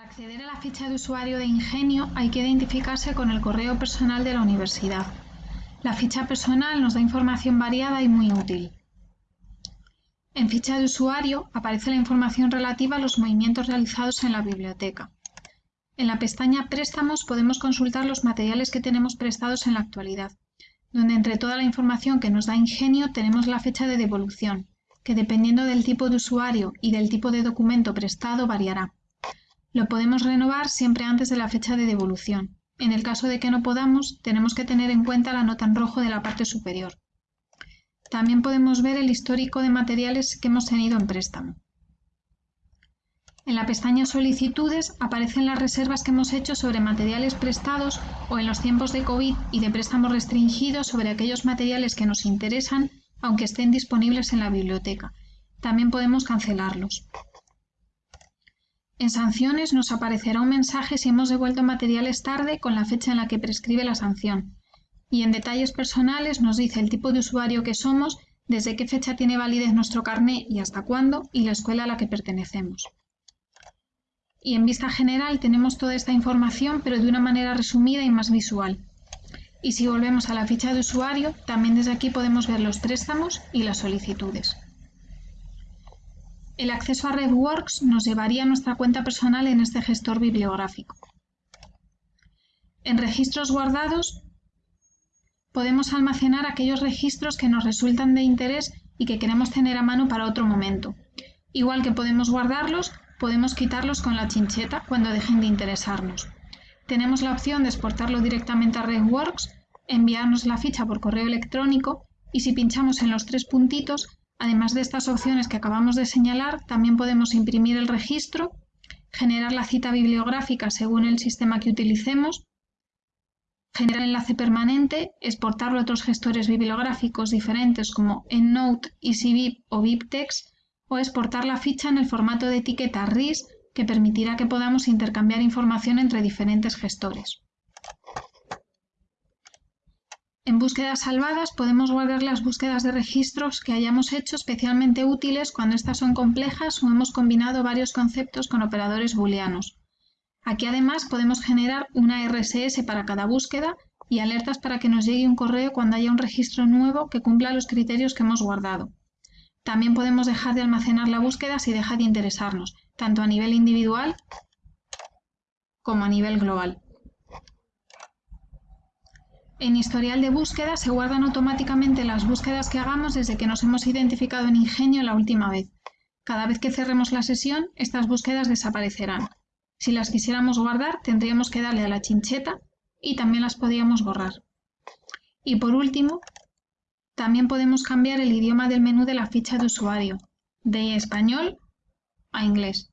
Para acceder a la ficha de usuario de Ingenio hay que identificarse con el correo personal de la universidad. La ficha personal nos da información variada y muy útil. En ficha de usuario aparece la información relativa a los movimientos realizados en la biblioteca. En la pestaña Préstamos podemos consultar los materiales que tenemos prestados en la actualidad, donde entre toda la información que nos da Ingenio tenemos la fecha de devolución, que dependiendo del tipo de usuario y del tipo de documento prestado variará. Lo podemos renovar siempre antes de la fecha de devolución. En el caso de que no podamos, tenemos que tener en cuenta la nota en rojo de la parte superior. También podemos ver el histórico de materiales que hemos tenido en préstamo. En la pestaña Solicitudes aparecen las reservas que hemos hecho sobre materiales prestados o en los tiempos de COVID y de préstamos restringidos sobre aquellos materiales que nos interesan aunque estén disponibles en la biblioteca. También podemos cancelarlos. En sanciones nos aparecerá un mensaje si hemos devuelto materiales tarde con la fecha en la que prescribe la sanción. Y en detalles personales nos dice el tipo de usuario que somos, desde qué fecha tiene validez nuestro carné y hasta cuándo, y la escuela a la que pertenecemos. Y en vista general tenemos toda esta información, pero de una manera resumida y más visual. Y si volvemos a la ficha de usuario, también desde aquí podemos ver los préstamos y las solicitudes. El acceso a RedWorks nos llevaría a nuestra cuenta personal en este gestor bibliográfico. En registros guardados podemos almacenar aquellos registros que nos resultan de interés y que queremos tener a mano para otro momento. Igual que podemos guardarlos, podemos quitarlos con la chincheta cuando dejen de interesarnos. Tenemos la opción de exportarlo directamente a RedWorks, enviarnos la ficha por correo electrónico y si pinchamos en los tres puntitos Además de estas opciones que acabamos de señalar, también podemos imprimir el registro, generar la cita bibliográfica según el sistema que utilicemos, generar enlace permanente, exportarlo a otros gestores bibliográficos diferentes como EndNote, EasyBib o BibTeX, o exportar la ficha en el formato de etiqueta RIS que permitirá que podamos intercambiar información entre diferentes gestores. En búsquedas salvadas podemos guardar las búsquedas de registros que hayamos hecho especialmente útiles cuando estas son complejas o hemos combinado varios conceptos con operadores booleanos. Aquí además podemos generar una RSS para cada búsqueda y alertas para que nos llegue un correo cuando haya un registro nuevo que cumpla los criterios que hemos guardado. También podemos dejar de almacenar la búsqueda si deja de interesarnos, tanto a nivel individual como a nivel global. En historial de búsqueda se guardan automáticamente las búsquedas que hagamos desde que nos hemos identificado en Ingenio la última vez. Cada vez que cerremos la sesión, estas búsquedas desaparecerán. Si las quisiéramos guardar, tendríamos que darle a la chincheta y también las podríamos borrar. Y por último, también podemos cambiar el idioma del menú de la ficha de usuario, de español a inglés.